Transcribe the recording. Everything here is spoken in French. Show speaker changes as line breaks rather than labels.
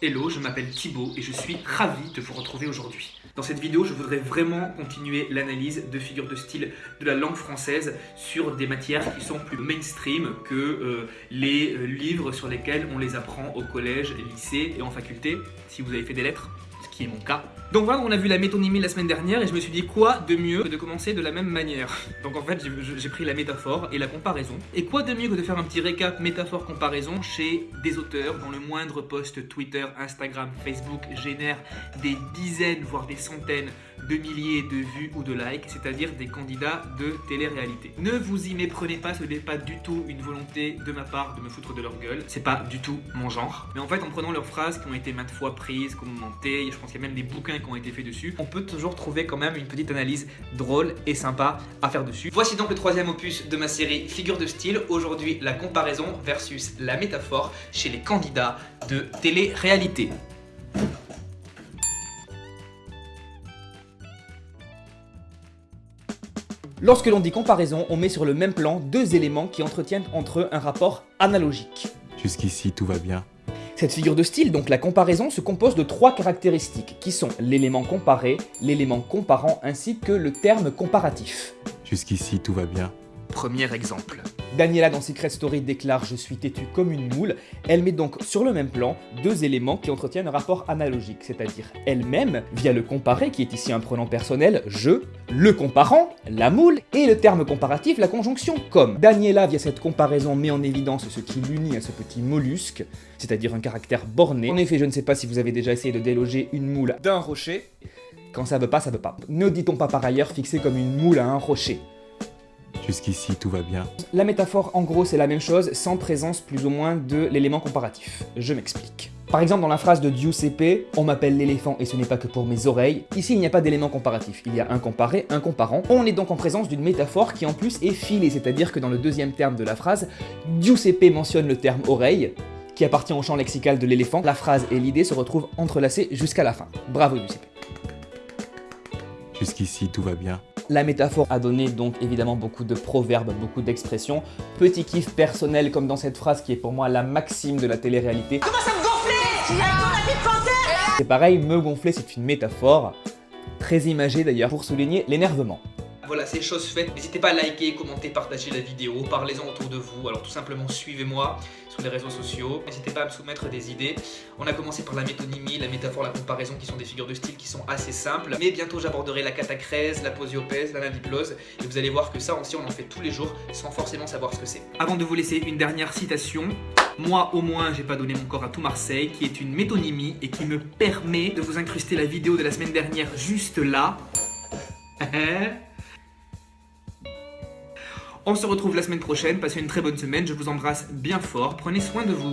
Hello, je m'appelle Thibaut et je suis ravi de vous retrouver aujourd'hui. Dans cette vidéo, je voudrais vraiment continuer l'analyse de figures de style de la langue française sur des matières qui sont plus mainstream que euh, les euh, livres sur lesquels on les apprend au collège, lycée et en faculté, si vous avez fait des lettres qui est mon cas. Donc voilà, on a vu la métonymie la semaine dernière et je me suis dit quoi de mieux que de commencer de la même manière? Donc en fait, j'ai pris la métaphore et la comparaison. Et quoi de mieux que de faire un petit récap métaphore-comparaison chez des auteurs dont le moindre post Twitter, Instagram, Facebook génère des dizaines, voire des centaines de milliers de vues ou de likes, c'est-à-dire des candidats de télé-réalité. Ne vous y méprenez pas, ce n'est pas du tout une volonté de ma part de me foutre de leur gueule, c'est pas du tout mon genre. Mais en fait, en prenant leurs phrases qui ont été maintes fois prises, commentées, je pense qu'il y a même des bouquins qui ont été faits dessus, on peut toujours trouver quand même une petite analyse drôle et sympa à faire dessus. Voici donc le troisième opus de ma série Figure de style, aujourd'hui la comparaison versus la métaphore chez les candidats de télé-réalité. Lorsque l'on dit comparaison, on met sur le même plan deux éléments qui entretiennent entre eux un rapport analogique.
Jusqu'ici, tout va bien.
Cette figure de style, donc la comparaison, se compose de trois caractéristiques, qui sont l'élément comparé, l'élément comparant, ainsi que le terme comparatif.
Jusqu'ici, tout va bien.
Premier exemple. Daniela dans Secret Story déclare « Je suis têtue comme une moule ». Elle met donc sur le même plan deux éléments qui entretiennent un rapport analogique, c'est-à-dire elle-même, via le comparé, qui est ici un pronom personnel, « je », le comparant, la moule, et le terme comparatif, la conjonction « comme ». Daniela, via cette comparaison, met en évidence ce qui l'unit à ce petit mollusque, c'est-à-dire un caractère borné. En effet, je ne sais pas si vous avez déjà essayé de déloger une moule d'un rocher. Quand ça veut pas, ça veut pas. Ne dit-on pas par ailleurs fixé comme une moule à un rocher?
Jusqu'ici, tout va bien.
La métaphore, en gros, c'est la même chose, sans présence plus ou moins de l'élément comparatif. Je m'explique. Par exemple, dans la phrase de Giuseppe, on m'appelle l'éléphant et ce n'est pas que pour mes oreilles, ici il n'y a pas d'élément comparatif, il y a un comparé, un comparant. On est donc en présence d'une métaphore qui en plus est filée, c'est-à-dire que dans le deuxième terme de la phrase, Giuseppe mentionne le terme oreille, qui appartient au champ lexical de l'éléphant, la phrase et l'idée se retrouvent entrelacées jusqu'à la fin. Bravo Giuseppe.
Jusqu'ici, tout va bien.
La métaphore a donné donc évidemment beaucoup de proverbes, beaucoup d'expressions. Petit kiff personnel comme dans cette phrase qui est pour moi la maxime de la télé-réalité.
Comment ça me gonfler
C'est pareil, me gonfler c'est une métaphore, très imagée d'ailleurs pour souligner l'énervement. Voilà, c'est chose faite. N'hésitez pas à liker, commenter, partager la vidéo, parlez-en autour de vous. Alors tout simplement, suivez-moi sur les réseaux sociaux. N'hésitez pas à me soumettre des idées. On a commencé par la métonymie, la métaphore, la comparaison, qui sont des figures de style qui sont assez simples. Mais bientôt, j'aborderai la catacrèse, la posiopèse, la naviplose. Et vous allez voir que ça aussi, on en fait tous les jours sans forcément savoir ce que c'est. Avant de vous laisser une dernière citation, moi au moins j'ai pas donné mon corps à tout Marseille qui est une métonymie et qui me permet de vous incruster la vidéo de la semaine dernière juste là On se retrouve la semaine prochaine, passez une très bonne semaine, je vous embrasse bien fort, prenez soin de vous.